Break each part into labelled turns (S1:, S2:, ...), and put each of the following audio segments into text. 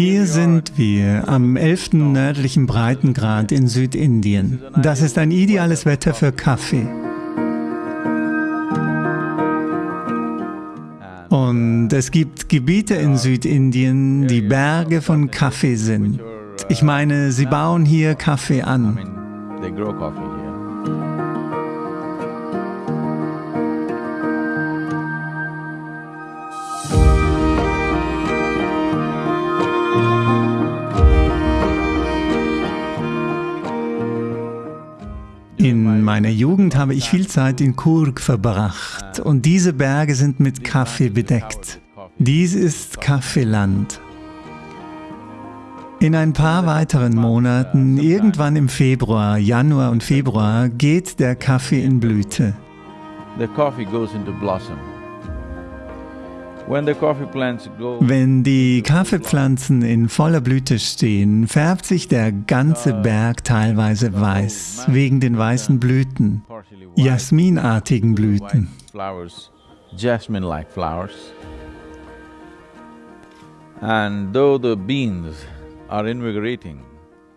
S1: Hier sind wir am 11. nördlichen Breitengrad in Südindien. Das ist ein ideales Wetter für Kaffee. Und es gibt Gebiete in Südindien, die Berge von Kaffee sind. Ich meine, sie bauen hier Kaffee an. Meiner Jugend habe ich viel Zeit in Kurg verbracht und diese Berge sind mit Kaffee bedeckt. Dies ist Kaffeeland. In ein paar weiteren Monaten, irgendwann im Februar, Januar und Februar, geht der Kaffee in Blüte. Wenn die Kaffeepflanzen in voller Blüte stehen, färbt sich der ganze Berg teilweise weiß, wegen den weißen Blüten, jasminartigen Blüten.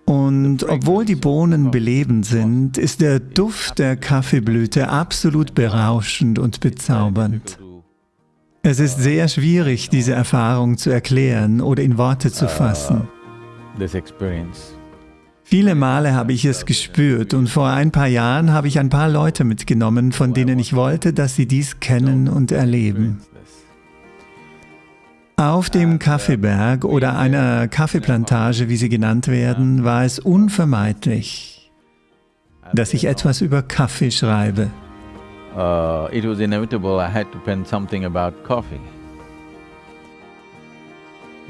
S1: Und obwohl die Bohnen belebend sind, ist der Duft der Kaffeeblüte absolut berauschend und bezaubernd. Es ist sehr schwierig, diese Erfahrung zu erklären oder in Worte zu fassen. Viele Male habe ich es gespürt und vor ein paar Jahren habe ich ein paar Leute mitgenommen, von denen ich wollte, dass sie dies kennen und erleben. Auf dem Kaffeeberg oder einer Kaffeeplantage, wie sie genannt werden, war es unvermeidlich, dass ich etwas über Kaffee schreibe uh, it was inevitable I had to pen something about coffee.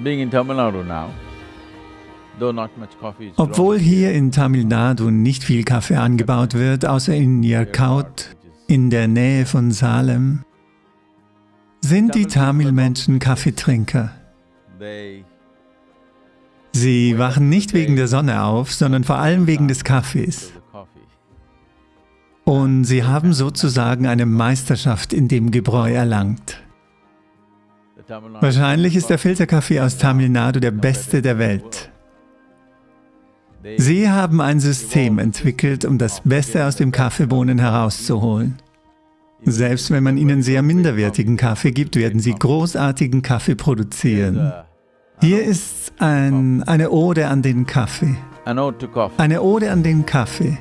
S1: Being in Tamil Nadu now, obwohl hier in Tamil Nadu nicht viel Kaffee angebaut wird, außer in Yarkaut, in der Nähe von Salem, sind die Tamil-Menschen Kaffeetrinker. Sie wachen nicht wegen der Sonne auf, sondern vor allem wegen des Kaffees. Und sie haben sozusagen eine Meisterschaft in dem Gebräu erlangt. Wahrscheinlich ist der Filterkaffee aus Tamil Nadu der beste der Welt. Sie haben ein System entwickelt, um das Beste aus dem Kaffeebohnen herauszuholen. Selbst wenn man ihnen sehr minderwertigen Kaffee gibt, werden sie großartigen Kaffee produzieren. Hier ist ein, eine Ode an den Kaffee. Eine Ode an den Kaffee.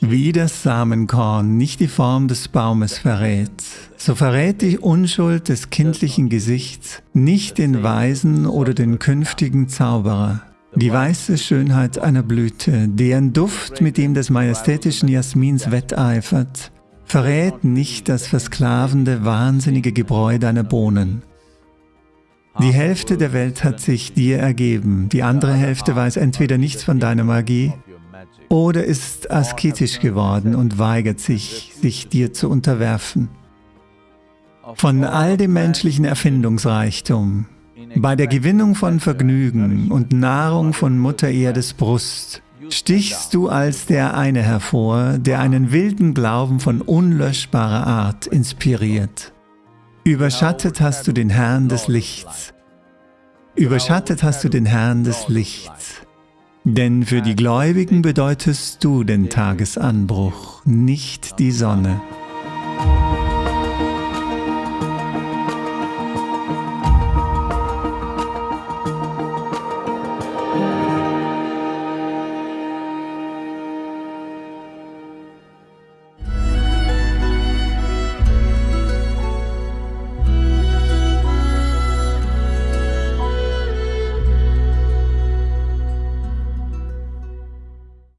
S1: Wie das Samenkorn nicht die Form des Baumes verrät, so verrät die Unschuld des kindlichen Gesichts nicht den Weisen oder den künftigen Zauberer. Die weiße Schönheit einer Blüte, deren Duft mit dem des majestätischen Jasmins wetteifert, verrät nicht das versklavende, wahnsinnige Gebräu deiner Bohnen. Die Hälfte der Welt hat sich dir ergeben, die andere Hälfte weiß entweder nichts von deiner Magie oder ist asketisch geworden und weigert sich, sich dir zu unterwerfen. Von all dem menschlichen Erfindungsreichtum, bei der Gewinnung von Vergnügen und Nahrung von Mutter Erdes Brust, stichst du als der eine hervor, der einen wilden Glauben von unlöschbarer Art inspiriert. Überschattet hast du den Herrn des Lichts. Überschattet hast du den Herrn des Lichts. Denn für die Gläubigen bedeutest du den Tagesanbruch, nicht die Sonne.